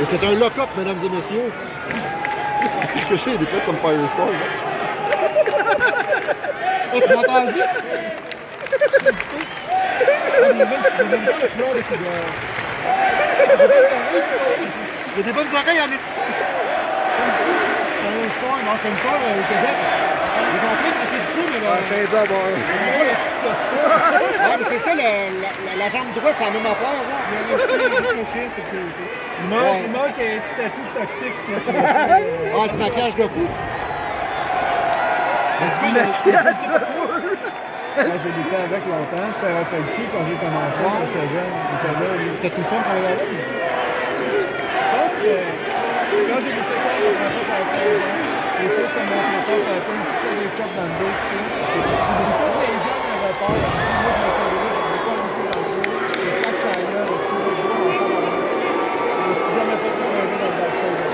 Et c'est un lock-up, mesdames et messieurs. Qu'est-ce que j'ai des comme Firestone? hey, tu m'entends dire? Il y a des bonnes oreilles en esti. C'est un sport, non, c'est une sport au Québec. De du mais là. C'est un job, ouais. Ouais, mais c'est ça, la, la- la jambe droite, c'est la même affaire, genre. Il manque, il manque un petit tatou toxique, c'est tout. Ah, du maquillage de fou. Mais tu fais le- Moi, j'ai lutté avec longtemps. J'étais à Felky quand j'ai commencé. J'étais jeune. Le fun de travailler avec? Je pense que quand j'ai lutté contre la première fois, j'avais 13 ans. Essayé de se montrer pas, pas une petite des chops dans le dos. si les gens avaient peur, je me suis dit, moi, je me suis levé, j'en ai pas tirer dans le dos. Et quand que ça aille là, le style de gros, on parle en. Je me suis jamais fait tourner dans le backstage.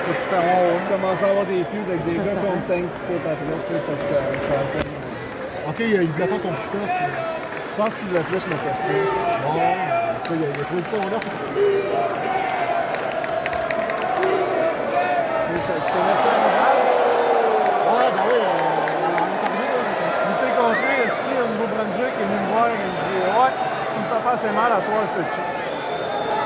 Faut-tu faire un On commence à avoir des feuds avec des gars qu'on tank tout après, tu sais, fait que ça, ça Ok, il voulait faire son petit stuff. Je pense qu'il voulait plus me tester. Bon, ça, il a, son. Ouais, ben oui, euh, on est arrivé. Je Esti, au Nouveau-Brunswick, il est venu me voir, il me dit Ouais, si tu me fais pas assez mal à soir, je te tue.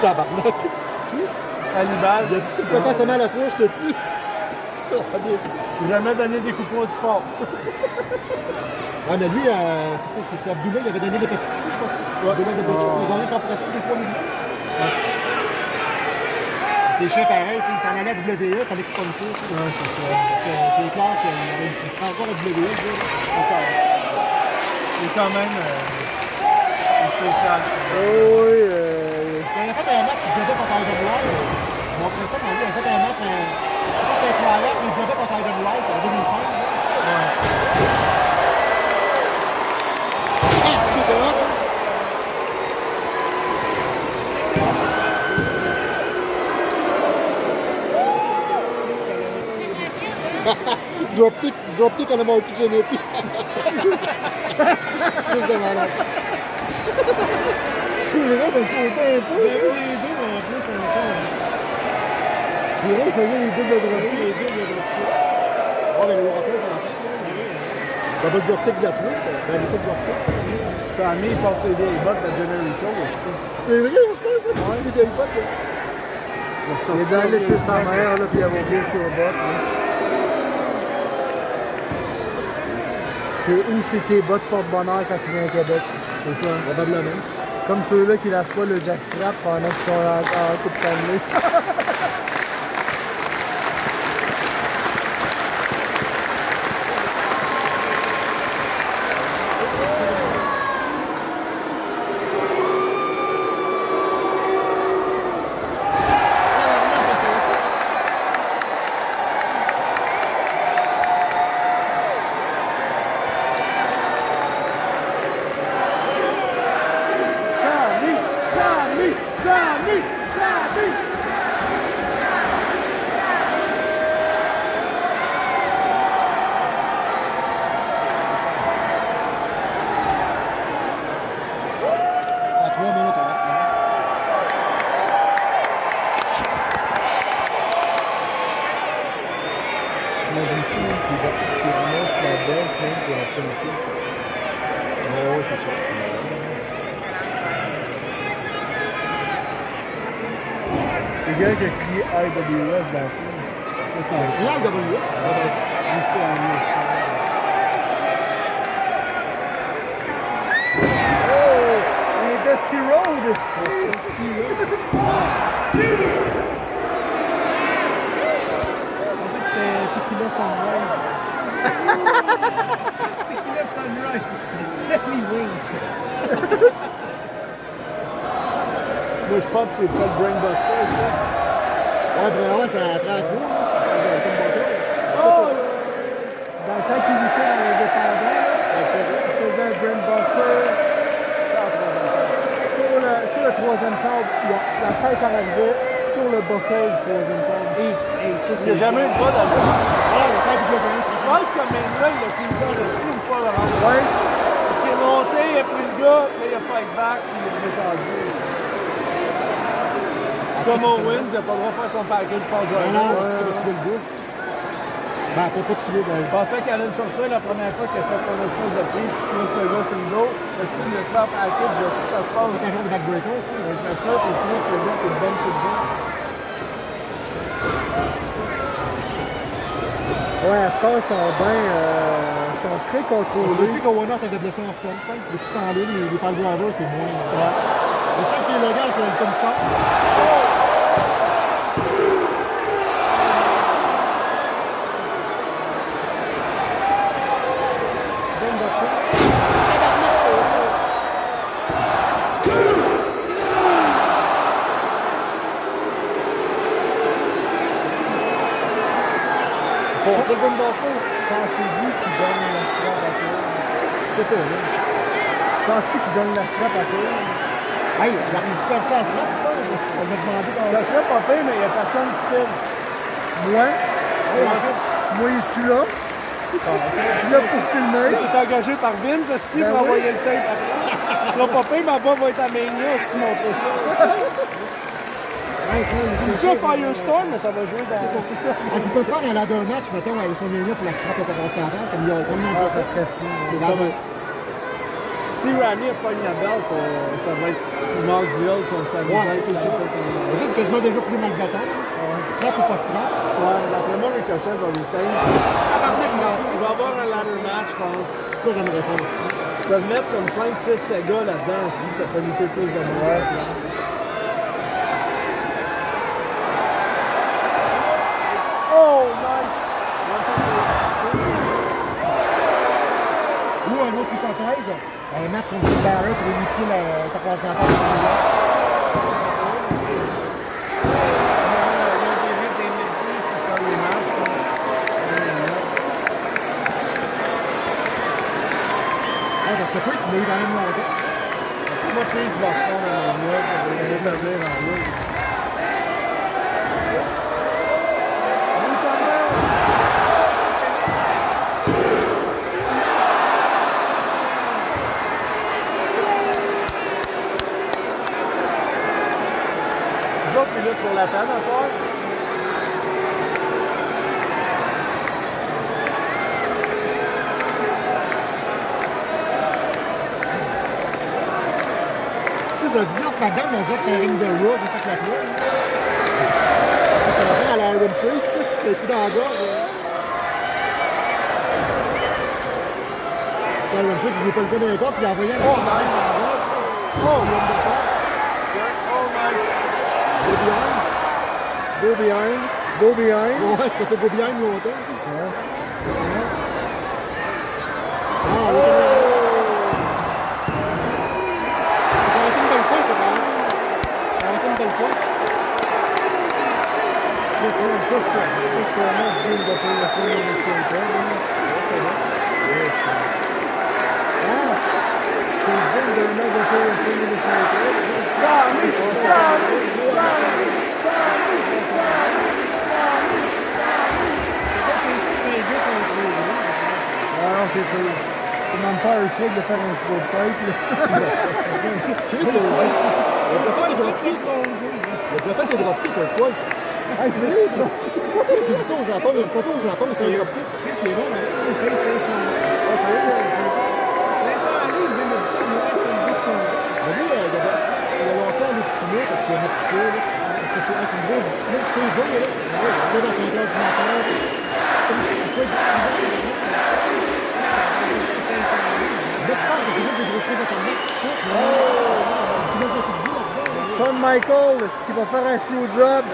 Tabarnak. Hannibal, Il a dit, si tu me fais pas assez mal à soir, je te tue. Jamais donné des coups aussi forts. Ouais, mais lui, euh, c'est ça, c'est Abdullah, il avait donné des petites filles, je crois. Il a gagné son principe des 3 millions. C'est chiant pareil, tu sais, il s'en allait à WWE, il fallait comme ça. tu sais. Ouais, c'est ça. Parce que c'est clair qu'il sera encore à WWE, le gars, là. Encore. Il est quand même euh, spécial. Oui, euh, a fait un match, jouait contre Iron Wright. Mon principe, on dit, il a fait un match, je sais pas si c'était un tryout, mais contre en 2005. Dropkick, dropkick à la Marty Jannetty. Juste de malade. C'est vrai, d'un côté un peu. Les deux en plus ensemble. C'est vrai, faisait les doubles dropkicks. Les doubles dropkicks. Oh, mais les Rockers, c'est ensemble. Double dropkick de la twist, ben, les sept dropkicks. Tommy, il porte ses vieilles bottes de Generico. C'est vrai, je pense. Ouais, vieilles bottes. Il est allé chez sa mère, là, puis il a oublié sur les bottes, C'est où c'est ses bottes porte-bonheur quand il vient à Québec. C'est ça. Probablement. Comme ceux-là qui lâchent pas le jackstrap pendant qu'ils sont en, en coupe de Charlie, Charlie, Charlie, Charlie. À 3 minutes, on reste là. T'imagines-tu, même, s'il va- s'il ramasse la base, pour la finition? Oh, c'est sûr. Le gars qui a crié IWS dans. C'est l'IWS, on. Oh! Un Dusty Road! Dusty Road! Je pensais que c'était Tequila Sunrise. Tequila Sunrise. C'est misère. Moi, je pense que c'est pas le Brainbuster, ça. Ouais, ben ouais, ça prend là. Comme bateau. Oh! Dans le temps qu'il luttait dans là, faisais. il faisait un Brainbuster. Sur le, sur le troisième a- la tête arrivait sur le bocage du troisième câble. Hey, ça, Il c'est. n'y a jamais eu de bas le Ouais, la tête du Je pense que Manuel, il a pris ça de style une fois le rendre. Ouais. Parce qu'il est monté, il a pris le gars, puis là, il a fight back, puis il est descendu. Comme Owens, il n'a pas le droit de faire son package par Non, driver. non, Ouais. si tu vas tuer le gars. Ben, faut pas tuer, ben. Je pensais qu'elle allait le sortir la première fois qu'elle a fait son espèce de prix, puis plus le gars sur le dos. Est-ce que le clap package, est-ce que ça se passe? C'est un genre de backbreaker. Il fait ça, puis plus le gars qui est bonne sur le dos. Ouais, à ce temps, ils sont bien. euh, ils sont très C'est contrôlés. depuis qu'Owen Hart avait blessé en stun, je pense. Depuis ce temps-là, les, les pile drivers, c'est moins. Ouais. Le seul qui est légal, c'est le Tom Stop. Ben Boston. Bon, c'est Ben Buster. Pensez-vous qu'ils donnent la strap à ça? C'est pas, là. Penses-tu qu'ils donnent la strap à ça? Hey, il a perdu sa strap, c'est ça? On m'a demandé dans Ça serait pas pire, mais il n'y a personne qui filme. Moi, moi, je suis là. Je suis là pour filmer. Tu es engagé par Vince, est-ce Ben pour envoyer le tape après? Ce sera pas pire, ma voix va être à Mania si tu montres ça. Tu dis ça Firestorm, mais ça va jouer dans. Ah, tu peux faire un ladder match, mettons, à WrestleMania pour la strap comme ils ont comme ils ont déjà ça fait. serait fou. Ça va ladders. Si Rami a pas la belt, euh, ça va être Knoxville contre Sami Ouais, Zayn. c'est ça. Ça, c'est quasiment déjà plus mal bâton. Strap ou pas strap. Ouais, d'après moi, Ricochet va retain. Il va avoir un ladder match, je pense. Ça, j'aimerais ça, style. Ils peuvent mettre comme 5-6 Sega là-dedans, je dis que ça fait lutter plus de monde. Oh, nice! Ou une autre hypothèse, un match contre Balor pour unifier l'intercontinental de la Ouais, parce que il l'a eu la même longtemps. Moi, va prendre en. Pour la peine, à soir. Ce SmackDown, on dirait que c'est un ring de Raw, juste avec la clé. Ça va faire à la Iron Shake, ça. Le coup dans la gorge. C'est Iron Shake, il pas le les corps, puis il a envoyé un Oh, nice! Oh, wonderful! Oh, nice! Behind. Go behind. Go behind. Ouais, ça fait go behind longtemps, ça. Ouais. Ah, oui, Ça aurait été une belle fois, ça, quand même. Ça aurait été une belle fois. Ça, c'est ça, c'est ça, c'est un match digne de faire le film de Skater, hein. Yes. Ah, c'est digne d'un match de faire le film de Skater. Sammy! Sammy! Sammy! Sammy! Sammy! C'est Ah non, c'est. C'est pas un truc de faire un slow. Chris, c'est vrai. Il a fait des dropkicks un. Hey, c'est vrai? J'ai vu ça au Japon, une photo au Japon, c'est un dropkick. Chris, il est bon, hein. Chris, c'est. Ok, Mais de Mais euh, là. C'est une grosse discipline, c'est dur, là. Il est dans 5 heures du matin. C'est comme une fois Je pense que c'est juste des gros prises. Shawn Michaels, s'il va faire un screw job,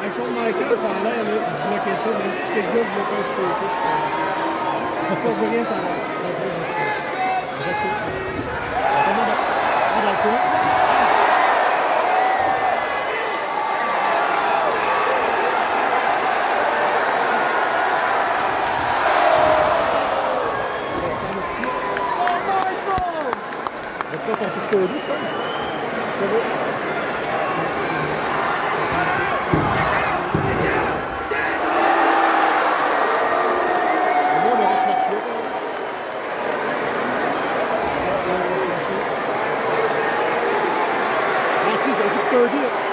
Avec Shawn Michaels, ça a l'air de bloquer ça, mais quelqu'un faire un slow ça savoir. C'est ah, dans le coin? Ça me style. Vas-tu faire son 630, tu penses? Ça va. Au moins, on aura ce match-là, quand même. Ah si, c'est un 630.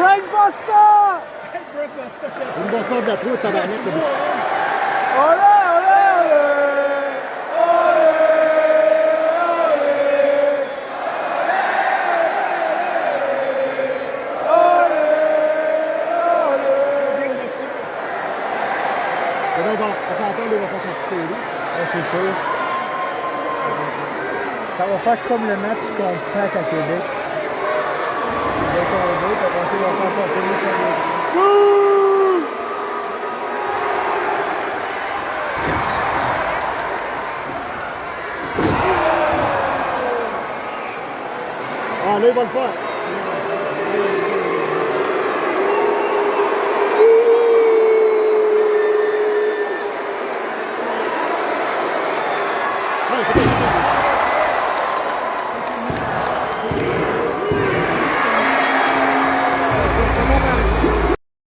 Buster! C'est une boisson de la troupe, tabarnak, c'est bon. Olé, olé, olé! On. Ouais, c'est sûr. Ça va faire comme le match contre Pac à Québec. Ah, là, il va le faire.